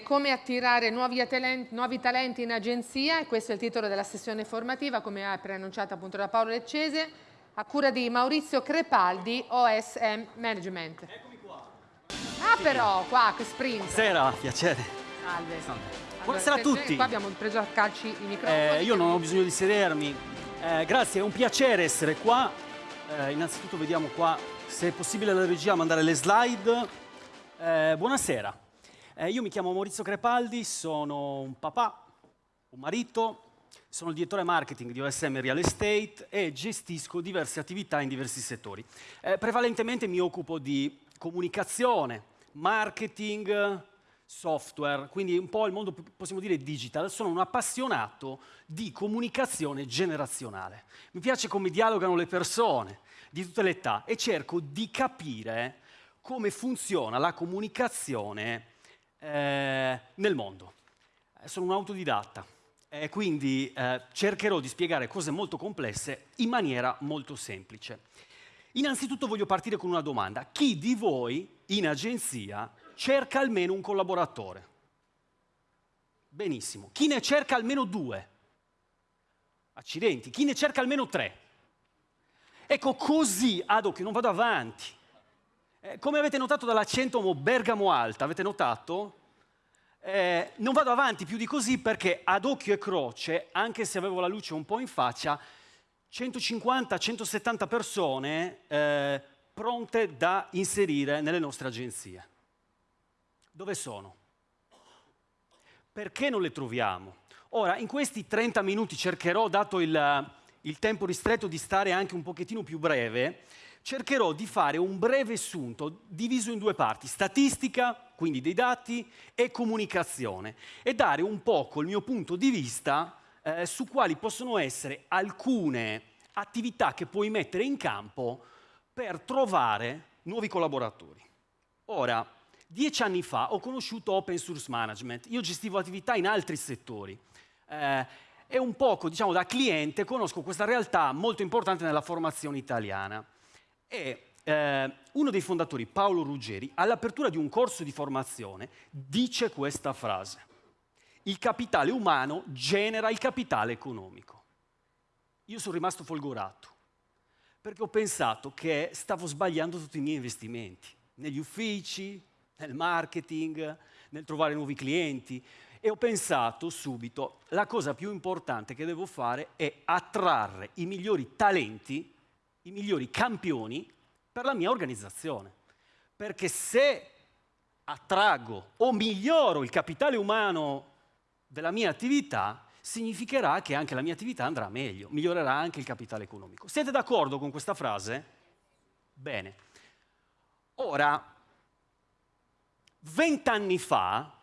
Come attirare nuovi talenti, nuovi talenti, in agenzia e questo è il titolo della sessione formativa come ha preannunciato appunto da Paolo Leccese a cura di Maurizio Crepaldi OSM Management. Eccomi qua. Ah però, qua, che sprint. Buonasera, piacere. Salve. Salve. Buonasera a tutti. Qua abbiamo preso a calci i microfoni. Eh, io non ho bisogno di sedermi. Eh, grazie, è un piacere essere qua. Eh, innanzitutto vediamo qua se è possibile la regia mandare le slide. Eh, buonasera. Eh, io mi chiamo Maurizio Crepaldi, sono un papà, un marito, sono il direttore marketing di OSM Real Estate e gestisco diverse attività in diversi settori. Eh, prevalentemente mi occupo di comunicazione, marketing, software, quindi un po' il mondo, possiamo dire, digital. Sono un appassionato di comunicazione generazionale. Mi piace come dialogano le persone di tutte le età e cerco di capire come funziona la comunicazione nel mondo. Sono un autodidatta e quindi eh, cercherò di spiegare cose molto complesse in maniera molto semplice. Innanzitutto voglio partire con una domanda. Chi di voi in agenzia cerca almeno un collaboratore? Benissimo. Chi ne cerca almeno due? Accidenti. Chi ne cerca almeno tre? Ecco, così ad occhio non vado avanti. Eh, come avete notato dall'accento Bergamo Alta, avete notato? Eh, non vado avanti più di così perché ad occhio e croce, anche se avevo la luce un po' in faccia, 150-170 persone eh, pronte da inserire nelle nostre agenzie. Dove sono? Perché non le troviamo? Ora, in questi 30 minuti cercherò, dato il, il tempo ristretto, di stare anche un pochettino più breve, cercherò di fare un breve assunto diviso in due parti, statistica, quindi dei dati, e comunicazione, e dare un poco il mio punto di vista eh, su quali possono essere alcune attività che puoi mettere in campo per trovare nuovi collaboratori. Ora, dieci anni fa ho conosciuto Open Source Management, io gestivo attività in altri settori. Eh, e un poco, diciamo, da cliente conosco questa realtà molto importante nella formazione italiana. E eh, uno dei fondatori, Paolo Ruggeri, all'apertura di un corso di formazione dice questa frase. Il capitale umano genera il capitale economico. Io sono rimasto folgorato perché ho pensato che stavo sbagliando tutti i miei investimenti, negli uffici, nel marketing, nel trovare nuovi clienti e ho pensato subito la cosa più importante che devo fare è attrarre i migliori talenti i migliori campioni per la mia organizzazione. Perché se attraggo o miglioro il capitale umano della mia attività, significherà che anche la mia attività andrà meglio, migliorerà anche il capitale economico. Siete d'accordo con questa frase? Bene. Ora, vent'anni fa,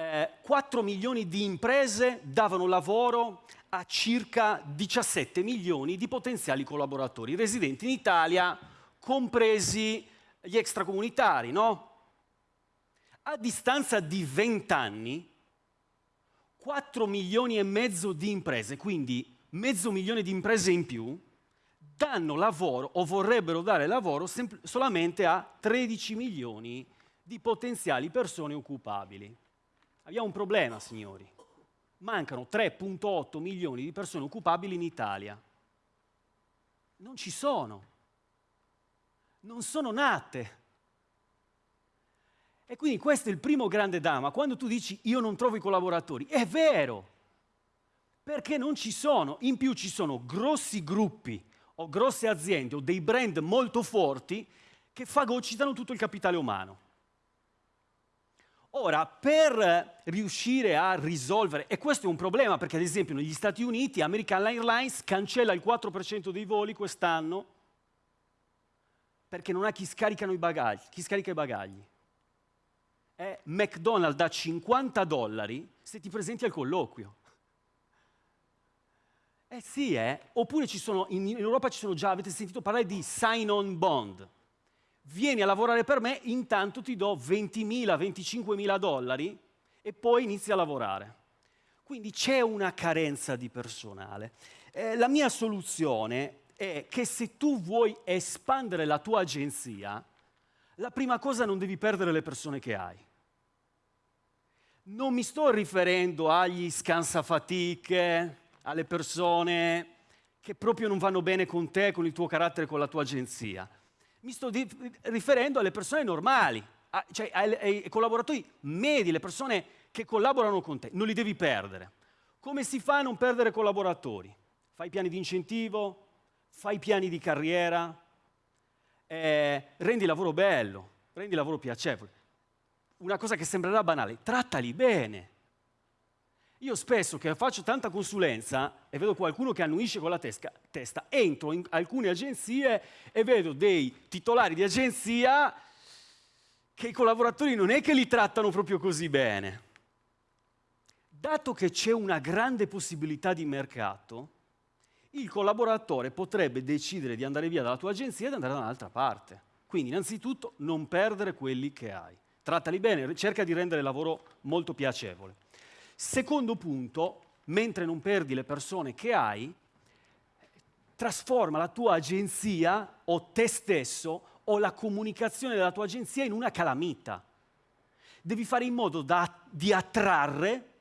eh, 4 milioni di imprese davano lavoro a circa 17 milioni di potenziali collaboratori residenti in Italia, compresi gli extracomunitari, no? A distanza di 20 anni, 4 milioni e mezzo di imprese, quindi mezzo milione di imprese in più, danno lavoro o vorrebbero dare lavoro solamente a 13 milioni di potenziali persone occupabili. Abbiamo un problema, signori mancano 3.8 milioni di persone occupabili in Italia. Non ci sono. Non sono nate. E quindi questo è il primo grande dama. Quando tu dici io non trovo i collaboratori, è vero, perché non ci sono. In più ci sono grossi gruppi o grosse aziende o dei brand molto forti che fagocitano tutto il capitale umano. Ora, per riuscire a risolvere, e questo è un problema perché ad esempio negli Stati Uniti American Airlines cancella il 4% dei voli quest'anno perché non ha chi, i bagagli, chi scarica i bagagli. È McDonald's da 50 dollari se ti presenti al colloquio. Eh sì, eh? Oppure sono, in Europa ci sono già, avete sentito parlare di sign-on bond vieni a lavorare per me, intanto ti do 20.000, 25.000 dollari e poi inizi a lavorare. Quindi c'è una carenza di personale. Eh, la mia soluzione è che se tu vuoi espandere la tua agenzia, la prima cosa non devi perdere le persone che hai. Non mi sto riferendo agli scansafatiche, alle persone che proprio non vanno bene con te, con il tuo carattere, con la tua agenzia. Mi sto riferendo alle persone normali, a, cioè ai, ai collaboratori medi, le persone che collaborano con te. Non li devi perdere. Come si fa a non perdere collaboratori? Fai piani di incentivo, fai piani di carriera, eh, rendi il lavoro bello, rendi il lavoro piacevole. Una cosa che sembrerà banale, trattali bene. Io spesso che faccio tanta consulenza e vedo qualcuno che annuisce con la tesca, testa, entro in alcune agenzie e vedo dei titolari di agenzia che i collaboratori non è che li trattano proprio così bene. Dato che c'è una grande possibilità di mercato, il collaboratore potrebbe decidere di andare via dalla tua agenzia ed andare da un'altra parte. Quindi innanzitutto non perdere quelli che hai. Trattali bene, cerca di rendere il lavoro molto piacevole. Secondo punto, mentre non perdi le persone che hai, trasforma la tua agenzia o te stesso o la comunicazione della tua agenzia in una calamita. Devi fare in modo da, di attrarre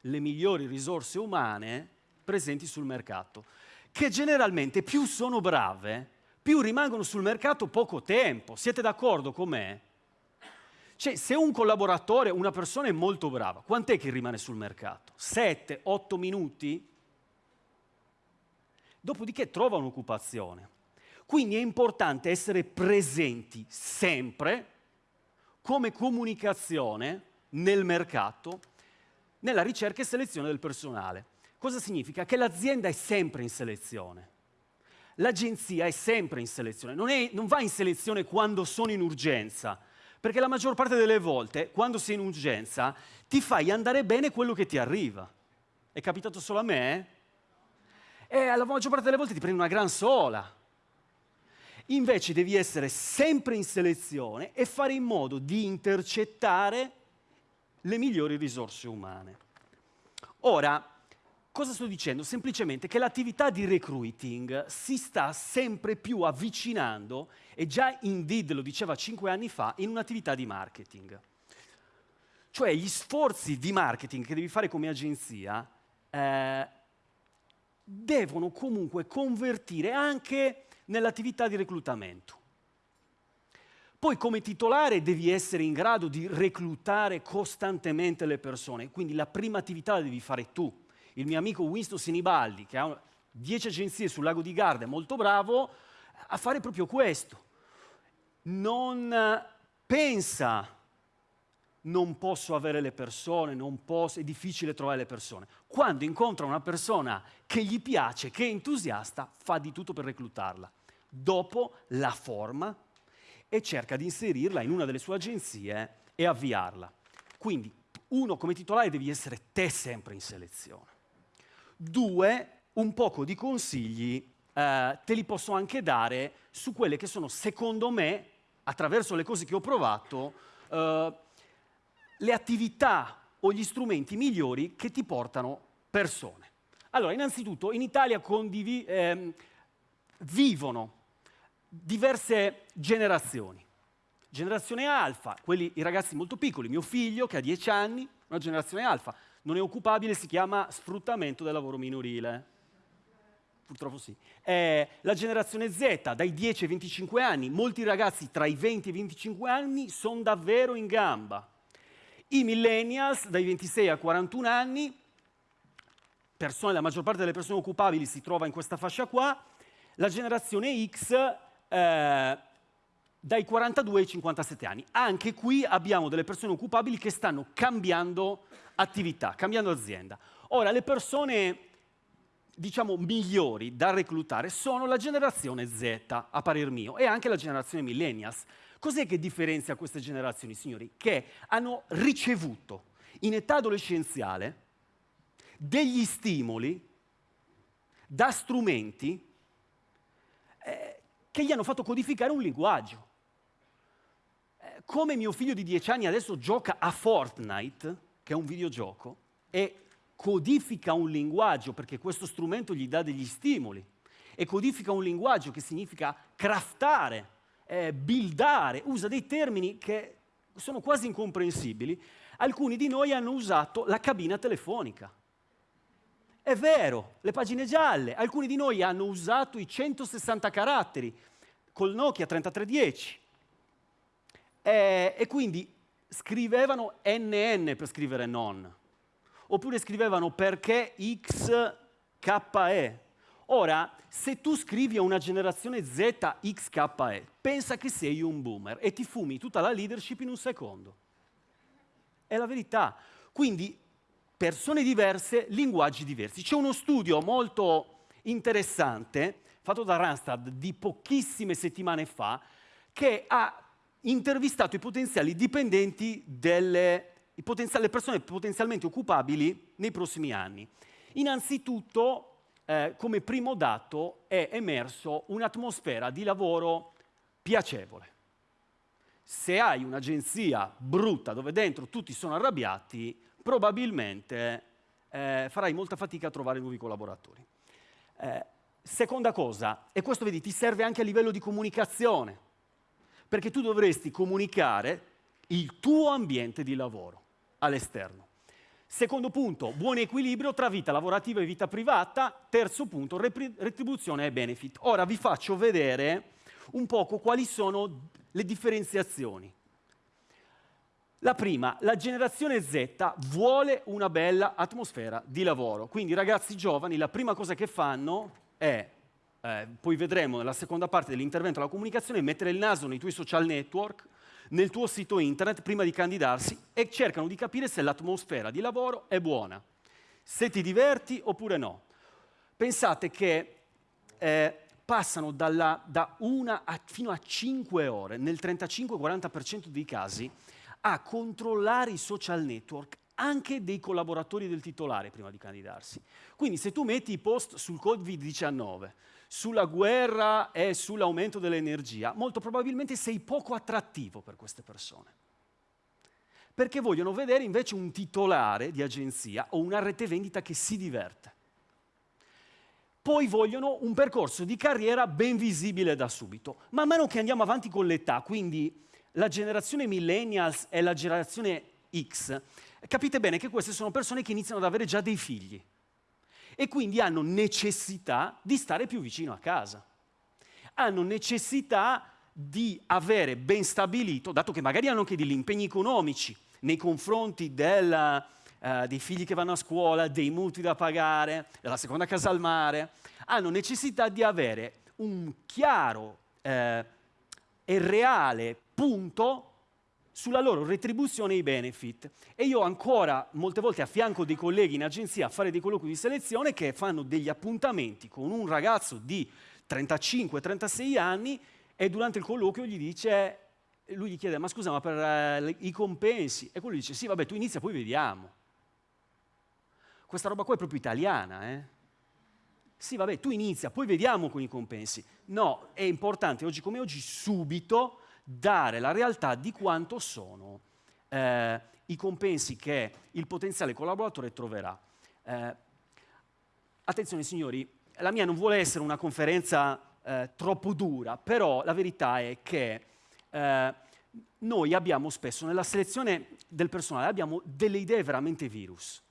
le migliori risorse umane presenti sul mercato, che generalmente più sono brave, più rimangono sul mercato poco tempo. Siete d'accordo con me? Cioè, se un collaboratore, una persona è molto brava, quant'è che rimane sul mercato? 7, 8 minuti? Dopodiché trova un'occupazione. Quindi è importante essere presenti sempre come comunicazione nel mercato nella ricerca e selezione del personale. Cosa significa? Che l'azienda è sempre in selezione. L'agenzia è sempre in selezione, non, è, non va in selezione quando sono in urgenza, perché la maggior parte delle volte, quando sei in urgenza, ti fai andare bene quello che ti arriva. È capitato solo a me? Eh? E la maggior parte delle volte ti prendi una gran sola. Invece devi essere sempre in selezione e fare in modo di intercettare le migliori risorse umane. Ora, cosa sto dicendo? Semplicemente che l'attività di recruiting si sta sempre più avvicinando, e già Indeed lo diceva cinque anni fa, in un'attività di marketing. Cioè gli sforzi di marketing che devi fare come agenzia eh, devono comunque convertire anche nell'attività di reclutamento. Poi come titolare devi essere in grado di reclutare costantemente le persone, quindi la prima attività la devi fare tu. Il mio amico Winston Sinibaldi, che ha 10 agenzie sul lago di Garda, è molto bravo a fare proprio questo. Non pensa non posso avere le persone, posso, è difficile trovare le persone. Quando incontra una persona che gli piace, che è entusiasta, fa di tutto per reclutarla. Dopo la forma, e cerca di inserirla in una delle sue agenzie e avviarla. Quindi, uno, come titolare devi essere te sempre in selezione. Due, un poco di consigli eh, te li posso anche dare su quelle che sono, secondo me, attraverso le cose che ho provato, eh, le attività o gli strumenti migliori che ti portano persone. Allora, innanzitutto, in Italia ehm, vivono diverse generazioni. Generazione alfa, quelli, i ragazzi molto piccoli, mio figlio che ha 10 anni, una generazione alfa, non è occupabile, si chiama sfruttamento del lavoro minorile. Purtroppo sì. Eh, la generazione Z, dai 10 ai 25 anni, molti ragazzi tra i 20 e i 25 anni sono davvero in gamba. I millennials, dai 26 ai 41 anni, persone, la maggior parte delle persone occupabili si trova in questa fascia qua. La generazione X eh, dai 42 ai 57 anni. Anche qui abbiamo delle persone occupabili che stanno cambiando attività, cambiando azienda. Ora, le persone, diciamo, migliori da reclutare sono la generazione Z, a parer mio, e anche la generazione millennials. Cos'è che differenzia queste generazioni, signori? Che hanno ricevuto in età adolescenziale degli stimoli da strumenti eh, che gli hanno fatto codificare un linguaggio. Come mio figlio di 10 anni adesso gioca a Fortnite, che è un videogioco, e codifica un linguaggio perché questo strumento gli dà degli stimoli, e codifica un linguaggio che significa craftare, eh, buildare, usa dei termini che sono quasi incomprensibili, alcuni di noi hanno usato la cabina telefonica. È vero, le pagine gialle, alcuni di noi hanno usato i 160 caratteri col Nokia 3310 e, e quindi scrivevano NN per scrivere non, oppure scrivevano perché XKE. Ora, se tu scrivi a una generazione Z XKE, pensa che sei un boomer e ti fumi tutta la leadership in un secondo. È la verità. Quindi persone diverse, linguaggi diversi. C'è uno studio molto interessante fatto da Randstad di pochissime settimane fa che ha intervistato i potenziali dipendenti delle le persone potenzialmente occupabili nei prossimi anni. Innanzitutto, eh, come primo dato, è emerso un'atmosfera di lavoro piacevole. Se hai un'agenzia brutta dove dentro tutti sono arrabbiati, probabilmente eh, farai molta fatica a trovare nuovi collaboratori. Eh, seconda cosa, e questo vedi, ti serve anche a livello di comunicazione, perché tu dovresti comunicare il tuo ambiente di lavoro all'esterno. Secondo punto, buon equilibrio tra vita lavorativa e vita privata. Terzo punto, retribuzione e benefit. Ora vi faccio vedere un poco quali sono le differenziazioni. La prima, la generazione Z vuole una bella atmosfera di lavoro. Quindi i ragazzi giovani la prima cosa che fanno è, eh, poi vedremo nella seconda parte dell'intervento alla comunicazione, mettere il naso nei tuoi social network, nel tuo sito internet prima di candidarsi e cercano di capire se l'atmosfera di lavoro è buona, se ti diverti oppure no. Pensate che eh, passano dalla, da una a, fino a 5 ore, nel 35-40% dei casi, a controllare i social network anche dei collaboratori del titolare prima di candidarsi. Quindi se tu metti i post sul Covid-19, sulla guerra e sull'aumento dell'energia, molto probabilmente sei poco attrattivo per queste persone. Perché vogliono vedere invece un titolare di agenzia o una rete vendita che si diverte. Poi vogliono un percorso di carriera ben visibile da subito. Man mano che andiamo avanti con l'età, quindi la generazione millennials e la generazione X, capite bene che queste sono persone che iniziano ad avere già dei figli e quindi hanno necessità di stare più vicino a casa. Hanno necessità di avere ben stabilito, dato che magari hanno anche degli impegni economici nei confronti del, uh, dei figli che vanno a scuola, dei mutui da pagare, della seconda casa al mare, hanno necessità di avere un chiaro eh, e reale punto sulla loro retribuzione e i benefit. E io ancora molte volte affianco dei colleghi in agenzia a fare dei colloqui di selezione che fanno degli appuntamenti con un ragazzo di 35-36 anni e durante il colloquio gli dice, lui gli chiede, ma scusa, ma per uh, i compensi? E quello dice, sì, vabbè, tu inizia, poi vediamo. Questa roba qua è proprio italiana, eh? Sì, vabbè, tu inizia, poi vediamo con i compensi. No, è importante oggi come oggi subito dare la realtà di quanto sono eh, i compensi che il potenziale collaboratore troverà. Eh, attenzione signori, la mia non vuole essere una conferenza eh, troppo dura, però la verità è che eh, noi abbiamo spesso nella selezione del personale abbiamo delle idee veramente virus.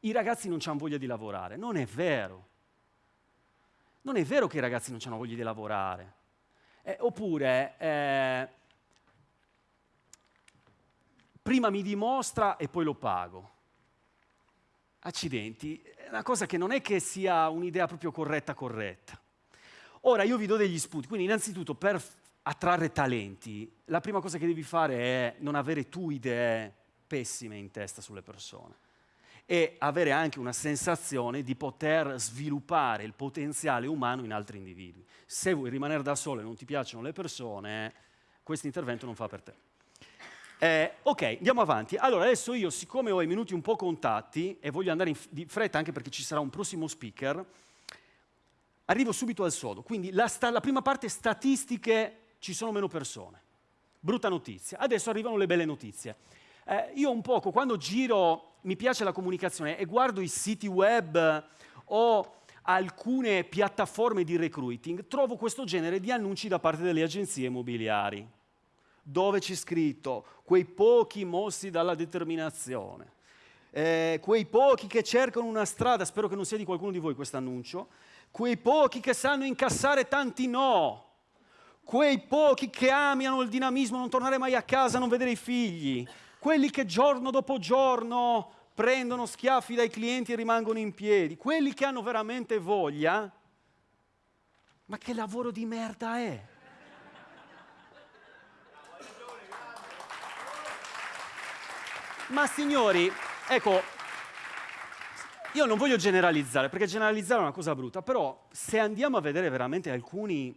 I ragazzi non hanno voglia di lavorare, non è vero. Non è vero che i ragazzi non hanno voglia di lavorare. Eh, oppure eh, prima mi dimostra e poi lo pago. Accidenti, è una cosa che non è che sia un'idea proprio corretta corretta. Ora io vi do degli spunti, quindi innanzitutto per attrarre talenti, la prima cosa che devi fare è non avere tu idee pessime in testa sulle persone e avere anche una sensazione di poter sviluppare il potenziale umano in altri individui. Se vuoi rimanere da solo e non ti piacciono le persone, questo intervento non fa per te. Eh, ok, andiamo avanti. Allora, adesso io, siccome ho i minuti un po' contati e voglio andare in di fretta anche perché ci sarà un prossimo speaker, arrivo subito al sodo. Quindi la, la prima parte, statistiche, ci sono meno persone. Brutta notizia. Adesso arrivano le belle notizie. Eh, io un poco, quando giro, mi piace la comunicazione e guardo i siti web o alcune piattaforme di recruiting, trovo questo genere di annunci da parte delle agenzie immobiliari dove c'è scritto quei pochi mossi dalla determinazione, eh, quei pochi che cercano una strada, spero che non sia di qualcuno di voi questo annuncio, quei pochi che sanno incassare tanti no, quei pochi che amiano il dinamismo, non tornare mai a casa, non vedere i figli, quelli che giorno dopo giorno prendono schiaffi dai clienti e rimangono in piedi, quelli che hanno veramente voglia, ma che lavoro di merda è? Ma signori, ecco, io non voglio generalizzare, perché generalizzare è una cosa brutta, però se andiamo a vedere veramente alcuni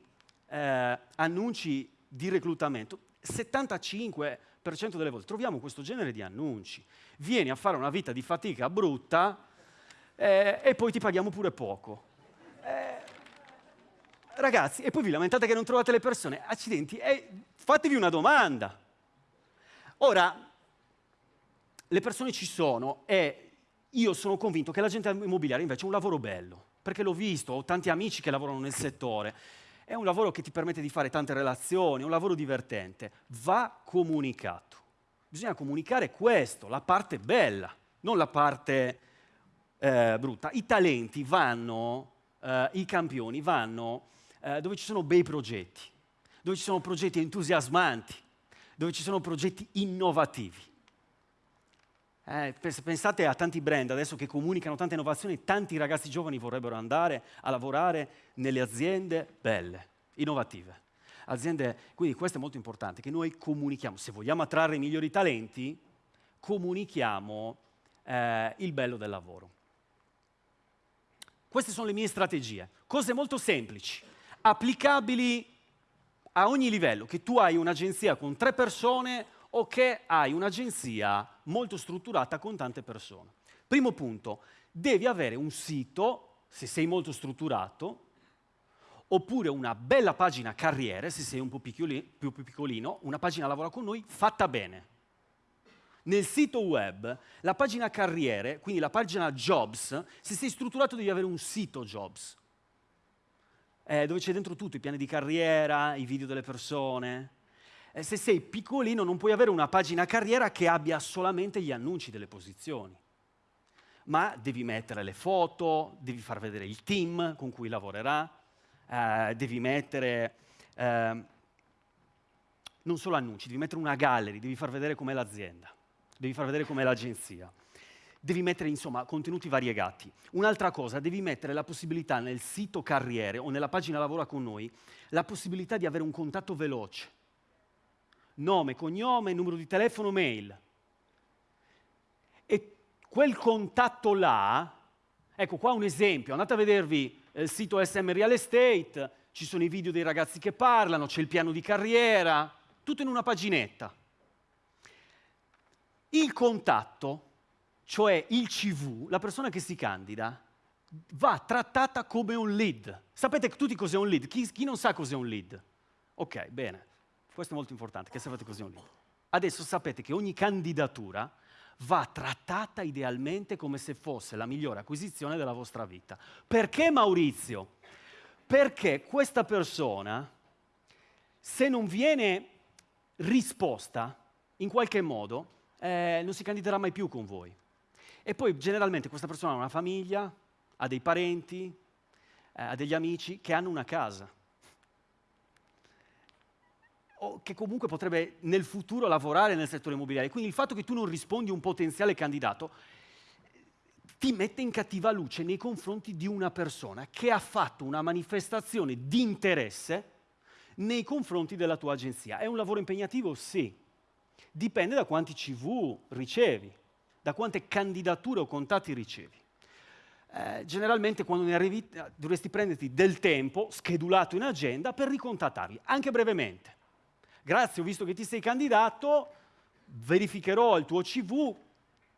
eh, annunci di reclutamento, 75% delle volte troviamo questo genere di annunci. Vieni a fare una vita di fatica brutta eh, e poi ti paghiamo pure poco. Eh, ragazzi, e poi vi lamentate che non trovate le persone. Accidenti, eh, fatevi una domanda. Ora, le persone ci sono e io sono convinto che l'agente immobiliare invece è un lavoro bello, perché l'ho visto, ho tanti amici che lavorano nel settore, è un lavoro che ti permette di fare tante relazioni, è un lavoro divertente, va comunicato. Bisogna comunicare questo, la parte bella, non la parte eh, brutta. I talenti vanno, eh, i campioni vanno eh, dove ci sono bei progetti, dove ci sono progetti entusiasmanti, dove ci sono progetti innovativi. Eh, pensate a tanti brand adesso che comunicano tante innovazioni, tanti ragazzi giovani vorrebbero andare a lavorare nelle aziende belle, innovative. Aziende, quindi questo è molto importante, che noi comunichiamo, se vogliamo attrarre i migliori talenti, comunichiamo eh, il bello del lavoro. Queste sono le mie strategie, cose molto semplici, applicabili a ogni livello, che tu hai un'agenzia con tre persone o che hai un'agenzia molto strutturata con tante persone. Primo punto, devi avere un sito, se sei molto strutturato, oppure una bella pagina carriere, se sei un po' più piccolino, una pagina lavora con noi fatta bene. Nel sito web, la pagina carriere, quindi la pagina jobs, se sei strutturato devi avere un sito jobs, eh, dove c'è dentro tutto, i piani di carriera, i video delle persone, se sei piccolino non puoi avere una pagina carriera che abbia solamente gli annunci delle posizioni, ma devi mettere le foto, devi far vedere il team con cui lavorerà, eh, devi mettere eh, non solo annunci, devi mettere una gallery, devi far vedere com'è l'azienda, devi far vedere com'è l'agenzia. Devi mettere insomma contenuti variegati. Un'altra cosa, devi mettere la possibilità nel sito carriere o nella pagina lavora con noi, la possibilità di avere un contatto veloce nome, cognome, numero di telefono, mail. E quel contatto là, ecco qua un esempio, andate a vedervi il sito SM Real Estate, ci sono i video dei ragazzi che parlano, c'è il piano di carriera, tutto in una paginetta. Il contatto, cioè il CV, la persona che si candida, va trattata come un lead. Sapete tutti cos'è un lead? Chi, chi non sa cos'è un lead? Ok, bene. Questo è molto importante, che sapete così un libro. Adesso sapete che ogni candidatura va trattata idealmente come se fosse la migliore acquisizione della vostra vita. Perché Maurizio? Perché questa persona, se non viene risposta in qualche modo, eh, non si candiderà mai più con voi. E poi generalmente questa persona ha una famiglia, ha dei parenti, eh, ha degli amici che hanno una casa che comunque potrebbe nel futuro lavorare nel settore immobiliare. Quindi il fatto che tu non rispondi a un potenziale candidato ti mette in cattiva luce nei confronti di una persona che ha fatto una manifestazione di interesse nei confronti della tua agenzia. È un lavoro impegnativo? Sì. Dipende da quanti CV ricevi, da quante candidature o contatti ricevi. Eh, generalmente quando ne arrivi dovresti prenderti del tempo schedulato in agenda per ricontattarli, anche brevemente grazie, ho visto che ti sei candidato, verificherò il tuo CV,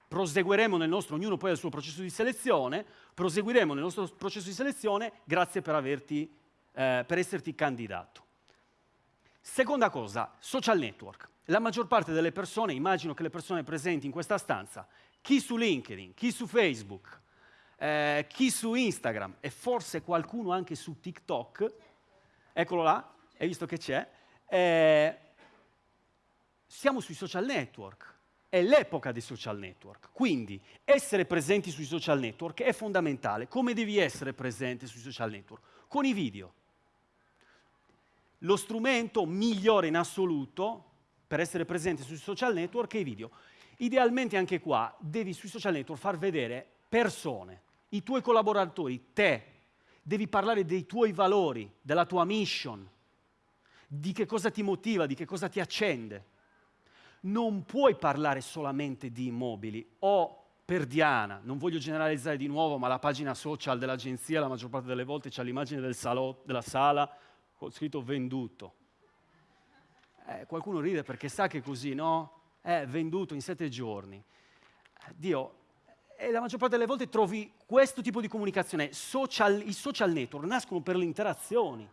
proseguiremo nel nostro, ognuno poi ha il suo processo di selezione, proseguiremo nel nostro processo di selezione, grazie per, averti, eh, per esserti candidato. Seconda cosa, social network. La maggior parte delle persone, immagino che le persone presenti in questa stanza, chi su LinkedIn, chi su Facebook, eh, chi su Instagram e forse qualcuno anche su TikTok, eccolo là, hai visto che c'è, eh, siamo sui social network, è l'epoca dei social network, quindi essere presenti sui social network è fondamentale. Come devi essere presente sui social network? Con i video. Lo strumento migliore in assoluto per essere presente sui social network è i video. Idealmente anche qua devi sui social network far vedere persone, i tuoi collaboratori, te, devi parlare dei tuoi valori, della tua mission, di che cosa ti motiva, di che cosa ti accende. Non puoi parlare solamente di immobili o per Diana, non voglio generalizzare di nuovo, ma la pagina social dell'agenzia la maggior parte delle volte c'è l'immagine del della sala con scritto venduto. Eh, qualcuno ride perché sa che così, no? È venduto in sette giorni. Dio, e la maggior parte delle volte trovi questo tipo di comunicazione. Social, I social network nascono per le interazioni,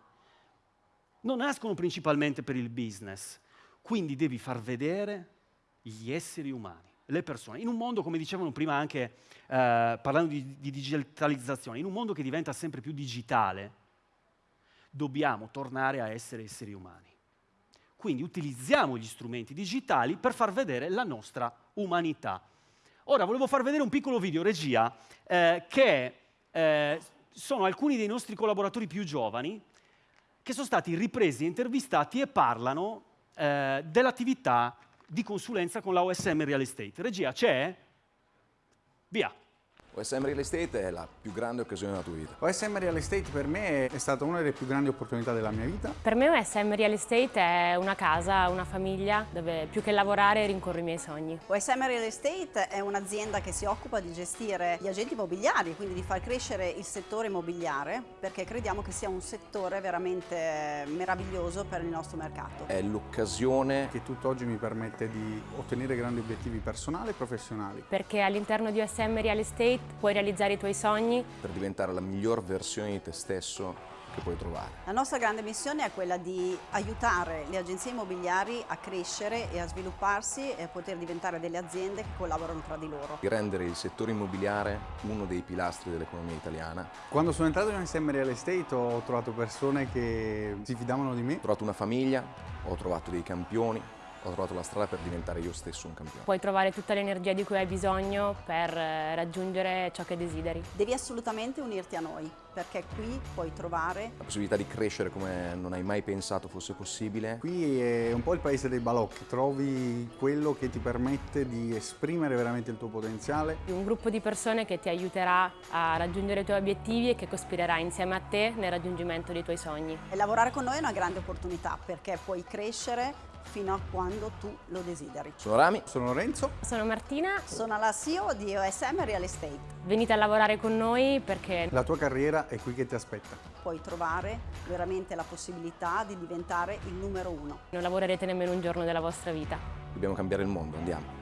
non nascono principalmente per il business. Quindi devi far vedere gli esseri umani, le persone. In un mondo, come dicevano prima anche eh, parlando di, di digitalizzazione, in un mondo che diventa sempre più digitale, dobbiamo tornare a essere esseri umani. Quindi utilizziamo gli strumenti digitali per far vedere la nostra umanità. Ora volevo far vedere un piccolo video, regia, eh, che eh, sono alcuni dei nostri collaboratori più giovani che sono stati ripresi, intervistati e parlano eh, dell'attività di consulenza con la OSM Real Estate. Regia, c'è? Via. OSM Real Estate è la più grande occasione della tua vita. OSM Real Estate per me è stata una delle più grandi opportunità della mia vita. Per me OSM Real Estate è una casa, una famiglia dove più che lavorare rincorro i miei sogni. OSM Real Estate è un'azienda che si occupa di gestire gli agenti immobiliari, quindi di far crescere il settore immobiliare perché crediamo che sia un settore veramente meraviglioso per il nostro mercato. È l'occasione che tutt'oggi mi permette di ottenere grandi obiettivi personali e professionali. Perché all'interno di OSM Real Estate puoi realizzare i tuoi sogni. Per diventare la miglior versione di te stesso che puoi trovare. La nostra grande missione è quella di aiutare le agenzie immobiliari a crescere e a svilupparsi e a poter diventare delle aziende che collaborano tra di loro. Di rendere il settore immobiliare uno dei pilastri dell'economia italiana. Quando sono entrato in SM Real Estate ho trovato persone che si fidavano di me. Ho trovato una famiglia, ho trovato dei campioni, ho trovato la strada per diventare io stesso un campione. Puoi trovare tutta l'energia di cui hai bisogno per eh, raggiungere ciò che desideri. Devi assolutamente unirti a noi, perché qui puoi trovare... La possibilità di crescere come non hai mai pensato fosse possibile. Qui è un po' il paese dei balocchi, trovi quello che ti permette di esprimere veramente il tuo potenziale. Un gruppo di persone che ti aiuterà a raggiungere i tuoi obiettivi e che cospirerà insieme a te nel raggiungimento dei tuoi sogni. E lavorare con noi è una grande opportunità, perché puoi crescere fino a quando tu lo desideri. Sono Rami. Sono Lorenzo. Sono Martina. Sono la CEO di OSM Real Estate. Venite a lavorare con noi perché... La tua carriera è qui che ti aspetta. Puoi trovare veramente la possibilità di diventare il numero uno. Non lavorerete nemmeno un giorno della vostra vita. Dobbiamo cambiare il mondo, andiamo.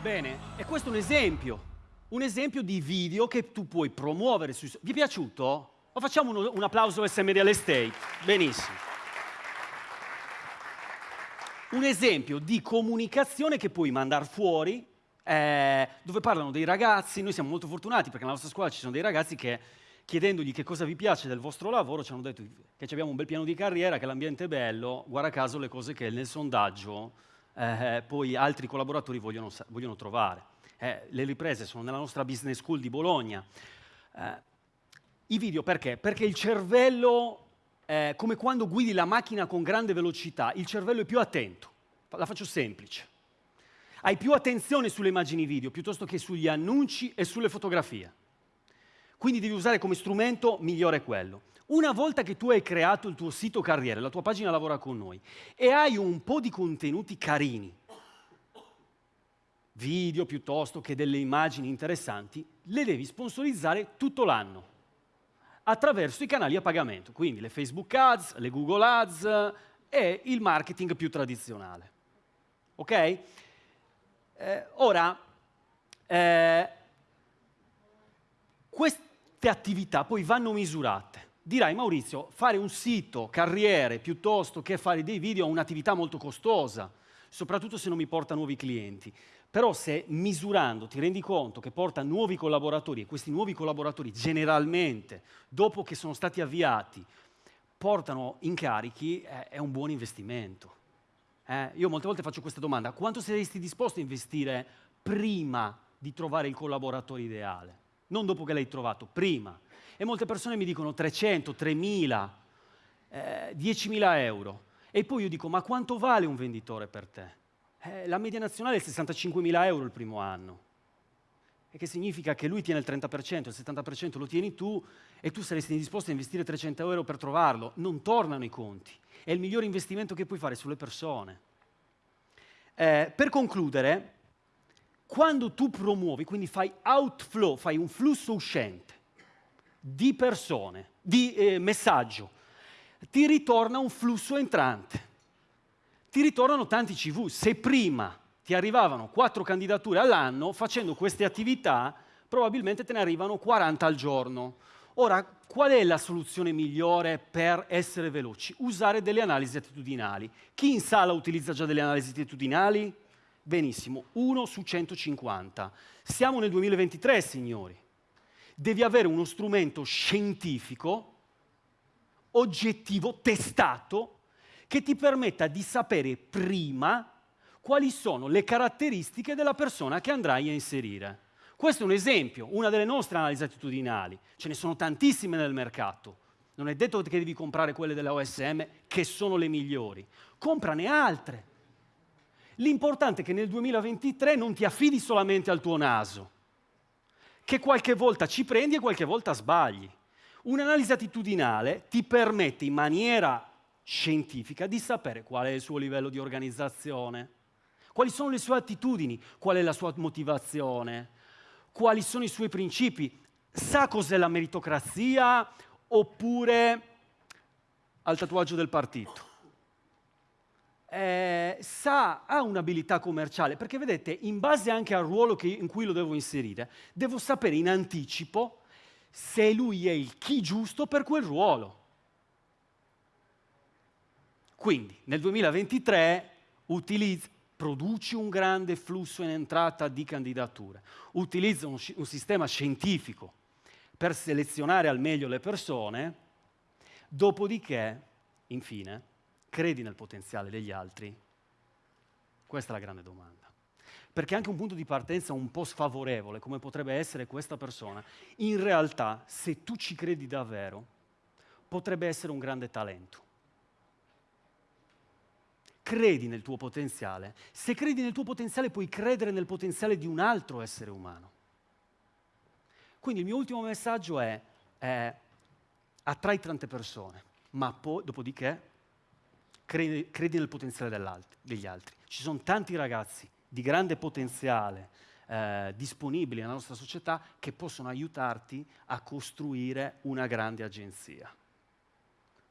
Bene, e questo è un esempio, un esempio di video che tu puoi promuovere sui... Vi è piaciuto? O facciamo un, un applauso a SM Real Estate? Benissimo un esempio di comunicazione che puoi mandare fuori, eh, dove parlano dei ragazzi, noi siamo molto fortunati perché nella nostra scuola ci sono dei ragazzi che chiedendogli che cosa vi piace del vostro lavoro ci hanno detto che abbiamo un bel piano di carriera, che l'ambiente è bello, guarda caso le cose che nel sondaggio eh, poi altri collaboratori vogliono, vogliono trovare. Eh, le riprese sono nella nostra business school di Bologna. Eh, I video perché? Perché il cervello eh, come quando guidi la macchina con grande velocità, il cervello è più attento. La faccio semplice. Hai più attenzione sulle immagini video piuttosto che sugli annunci e sulle fotografie. Quindi devi usare come strumento migliore quello. Una volta che tu hai creato il tuo sito carriere, la tua pagina lavora con noi, e hai un po' di contenuti carini, video piuttosto che delle immagini interessanti, le devi sponsorizzare tutto l'anno attraverso i canali a pagamento, quindi le Facebook Ads, le Google Ads e il marketing più tradizionale. Ok? Eh, ora, eh, queste attività poi vanno misurate. Dirai Maurizio, fare un sito carriere piuttosto che fare dei video è un'attività molto costosa, soprattutto se non mi porta nuovi clienti. Però se misurando ti rendi conto che porta nuovi collaboratori e questi nuovi collaboratori generalmente, dopo che sono stati avviati, portano incarichi, eh, è un buon investimento. Eh, io molte volte faccio questa domanda, quanto saresti disposto a investire prima di trovare il collaboratore ideale? Non dopo che l'hai trovato, prima. E molte persone mi dicono 300, 3.000, eh, 10.000 euro. E poi io dico, ma quanto vale un venditore per te? Eh, la media nazionale è 65.000 euro il primo anno. E che significa che lui tiene il 30%, il 70% lo tieni tu e tu saresti disposto a investire 300 euro per trovarlo. Non tornano i conti. È il migliore investimento che puoi fare sulle persone. Eh, per concludere, quando tu promuovi, quindi fai outflow, fai un flusso uscente di persone, di eh, messaggio, ti ritorna un flusso entrante. Ti ritornano tanti CV. Se prima ti arrivavano quattro candidature all'anno, facendo queste attività probabilmente te ne arrivano 40 al giorno. Ora, qual è la soluzione migliore per essere veloci? Usare delle analisi attitudinali. Chi in sala utilizza già delle analisi attitudinali? Benissimo, 1 su 150. Siamo nel 2023, signori. Devi avere uno strumento scientifico oggettivo, testato, che ti permetta di sapere prima quali sono le caratteristiche della persona che andrai a inserire. Questo è un esempio, una delle nostre analisi attitudinali. Ce ne sono tantissime nel mercato. Non è detto che devi comprare quelle della OSM che sono le migliori. Comprane altre. L'importante è che nel 2023 non ti affidi solamente al tuo naso, che qualche volta ci prendi e qualche volta sbagli. Un'analisi attitudinale ti permette in maniera scientifica di sapere qual è il suo livello di organizzazione, quali sono le sue attitudini, qual è la sua motivazione, quali sono i suoi principi, sa cos'è la meritocrazia oppure al tatuaggio del partito. Eh, sa, ha un'abilità commerciale, perché vedete, in base anche al ruolo che, in cui lo devo inserire, devo sapere in anticipo se lui è il chi giusto per quel ruolo. Quindi nel 2023 utilizza, produci un grande flusso in entrata di candidature, utilizza un, un sistema scientifico per selezionare al meglio le persone, dopodiché, infine, credi nel potenziale degli altri? Questa è la grande domanda perché anche un punto di partenza un po' sfavorevole, come potrebbe essere questa persona, in realtà, se tu ci credi davvero, potrebbe essere un grande talento. Credi nel tuo potenziale. Se credi nel tuo potenziale, puoi credere nel potenziale di un altro essere umano. Quindi il mio ultimo messaggio è, è attrai tante persone, ma poi, dopodiché, credi, credi nel potenziale degli altri. Ci sono tanti ragazzi di grande potenziale eh, disponibili nella nostra società che possono aiutarti a costruire una grande agenzia.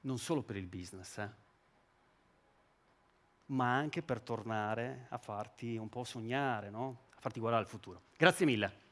Non solo per il business, eh, ma anche per tornare a farti un po' sognare, no? a farti guardare al futuro. Grazie mille.